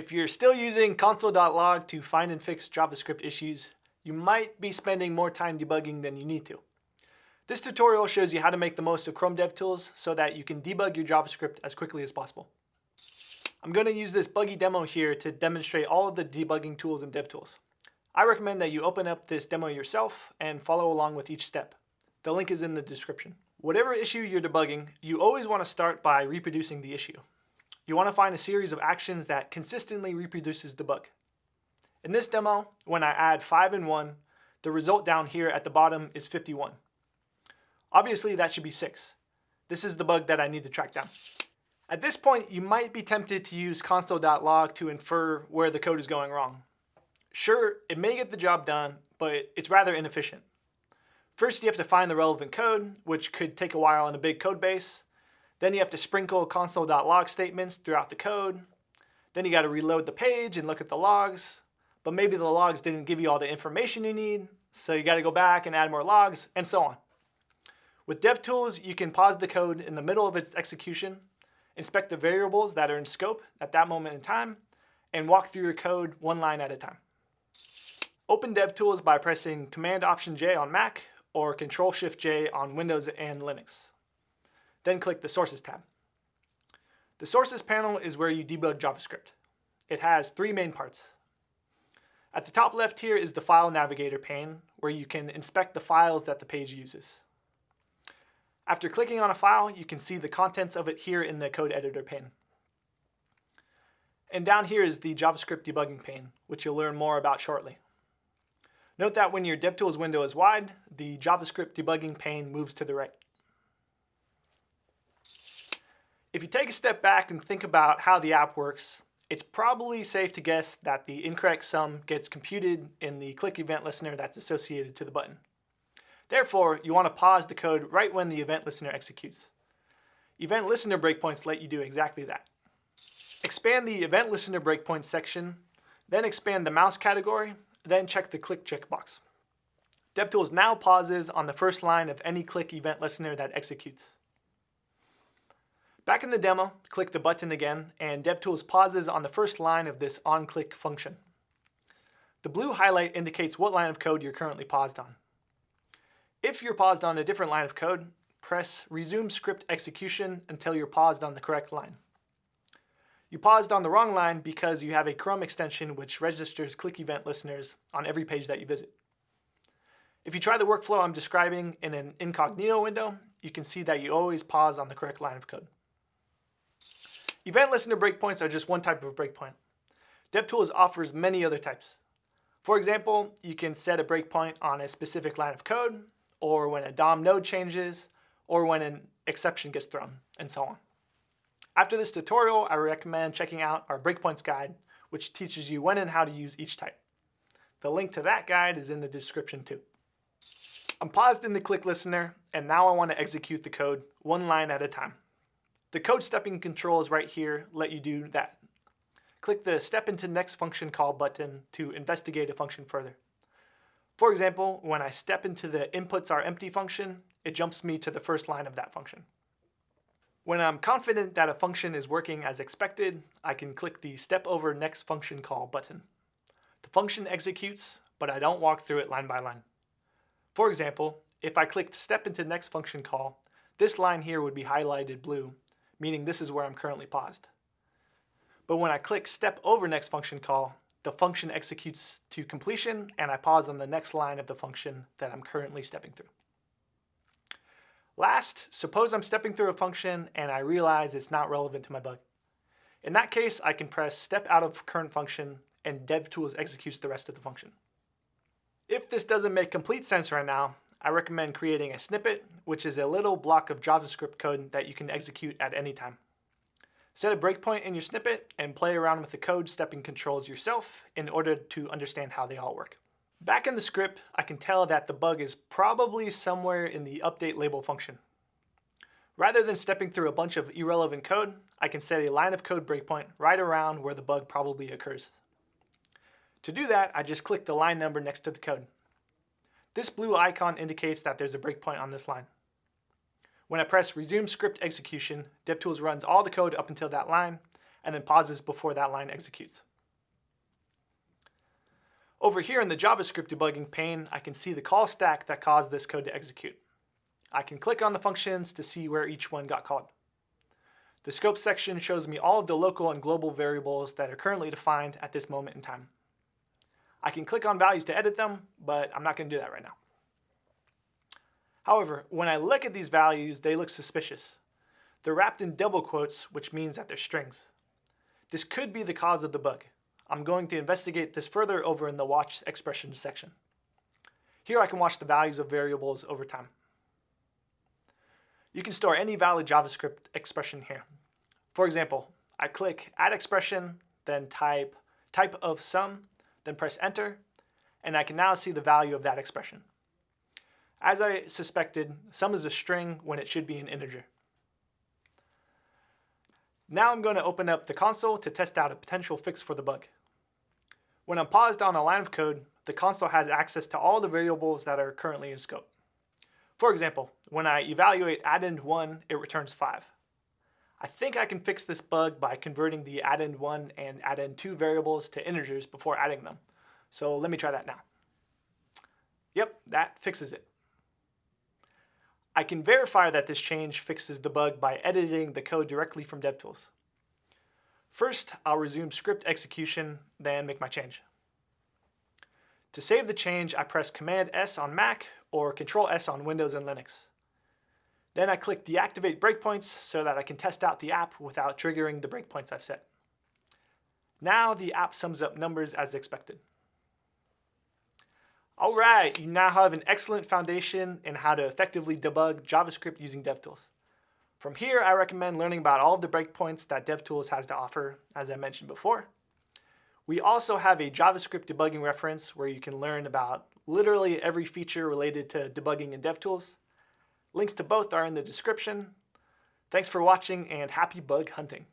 If you're still using console.log to find and fix JavaScript issues, you might be spending more time debugging than you need to. This tutorial shows you how to make the most of Chrome DevTools so that you can debug your JavaScript as quickly as possible. I'm going to use this buggy demo here to demonstrate all of the debugging tools in DevTools. I recommend that you open up this demo yourself and follow along with each step. The link is in the description. Whatever issue you're debugging, you always want to start by reproducing the issue. You want to find a series of actions that consistently reproduces the bug. In this demo, when I add 5 and 1, the result down here at the bottom is 51. Obviously that should be 6. This is the bug that I need to track down. At this point, you might be tempted to use console.log to infer where the code is going wrong. Sure, it may get the job done, but it's rather inefficient. First, you have to find the relevant code, which could take a while in a big code base. Then you have to sprinkle console.log statements throughout the code. Then you got to reload the page and look at the logs. But maybe the logs didn't give you all the information you need, so you got to go back and add more logs, and so on. With DevTools, you can pause the code in the middle of its execution, inspect the variables that are in scope at that moment in time, and walk through your code one line at a time. Open DevTools by pressing Command-Option-J on Mac or Control-Shift-J on Windows and Linux. Then click the Sources tab. The Sources panel is where you debug JavaScript. It has three main parts. At the top left here is the File Navigator pane, where you can inspect the files that the page uses. After clicking on a file, you can see the contents of it here in the Code Editor pane. And down here is the JavaScript debugging pane, which you'll learn more about shortly. Note that when your DevTools window is wide, the JavaScript debugging pane moves to the right. If you take a step back and think about how the app works, it's probably safe to guess that the incorrect sum gets computed in the click event listener that's associated to the button. Therefore, you want to pause the code right when the event listener executes. Event listener breakpoints let you do exactly that. Expand the event listener breakpoint section, then expand the mouse category, then check the click checkbox. DevTools now pauses on the first line of any click event listener that executes. Back in the demo, click the button again, and DevTools pauses on the first line of this onClick function. The blue highlight indicates what line of code you're currently paused on. If you're paused on a different line of code, press Resume Script Execution until you're paused on the correct line. You paused on the wrong line because you have a Chrome extension which registers click event listeners on every page that you visit. If you try the workflow I'm describing in an incognito window, you can see that you always pause on the correct line of code. Event listener breakpoints are just one type of breakpoint. DevTools offers many other types. For example, you can set a breakpoint on a specific line of code, or when a DOM node changes, or when an exception gets thrown, and so on. After this tutorial, I recommend checking out our breakpoints guide, which teaches you when and how to use each type. The link to that guide is in the description too. I'm paused in the click listener, and now I want to execute the code one line at a time. The code stepping controls right here let you do that. Click the Step into Next function call button to investigate a function further. For example, when I step into the inputs are empty function, it jumps me to the first line of that function. When I'm confident that a function is working as expected, I can click the Step over Next function call button. The function executes, but I don't walk through it line by line. For example, if I clicked Step into Next function call, this line here would be highlighted blue, meaning this is where I'm currently paused. But when I click Step over Next function call, the function executes to completion and I pause on the next line of the function that I'm currently stepping through. Last, suppose I'm stepping through a function and I realize it's not relevant to my bug. In that case, I can press step out of current function and DevTools executes the rest of the function. If this doesn't make complete sense right now, I recommend creating a snippet, which is a little block of JavaScript code that you can execute at any time. Set a breakpoint in your snippet and play around with the code stepping controls yourself in order to understand how they all work. Back in the script, I can tell that the bug is probably somewhere in the update label function. Rather than stepping through a bunch of irrelevant code, I can set a line of code breakpoint right around where the bug probably occurs. To do that, I just click the line number next to the code. This blue icon indicates that there's a breakpoint on this line. When I press Resume Script Execution, DevTools runs all the code up until that line, and then pauses before that line executes. Over here in the JavaScript debugging pane, I can see the call stack that caused this code to execute. I can click on the functions to see where each one got called. The scope section shows me all of the local and global variables that are currently defined at this moment in time. I can click on values to edit them, but I'm not going to do that right now. However, when I look at these values, they look suspicious. They're wrapped in double quotes, which means that they're strings. This could be the cause of the bug. I'm going to investigate this further over in the watch expressions section. Here I can watch the values of variables over time. You can store any valid JavaScript expression here. For example, I click add expression, then type type of sum, then press enter, and I can now see the value of that expression. As I suspected, sum is a string when it should be an integer. Now I'm going to open up the console to test out a potential fix for the bug. When I'm paused on a line of code, the console has access to all the variables that are currently in scope. For example, when I evaluate addend1, it returns 5. I think I can fix this bug by converting the addend1 and addend2 variables to integers before adding them. So let me try that now. Yep, that fixes it. I can verify that this change fixes the bug by editing the code directly from DevTools. First, I'll resume script execution, then make my change. To save the change, I press Command S on Mac or Control S on Windows and Linux. Then I click Deactivate Breakpoints so that I can test out the app without triggering the breakpoints I've set. Now the app sums up numbers as expected. All right, you now have an excellent foundation in how to effectively debug JavaScript using DevTools. From here, I recommend learning about all of the breakpoints that DevTools has to offer, as I mentioned before. We also have a JavaScript debugging reference where you can learn about literally every feature related to debugging in DevTools. Links to both are in the description. Thanks for watching and happy bug hunting.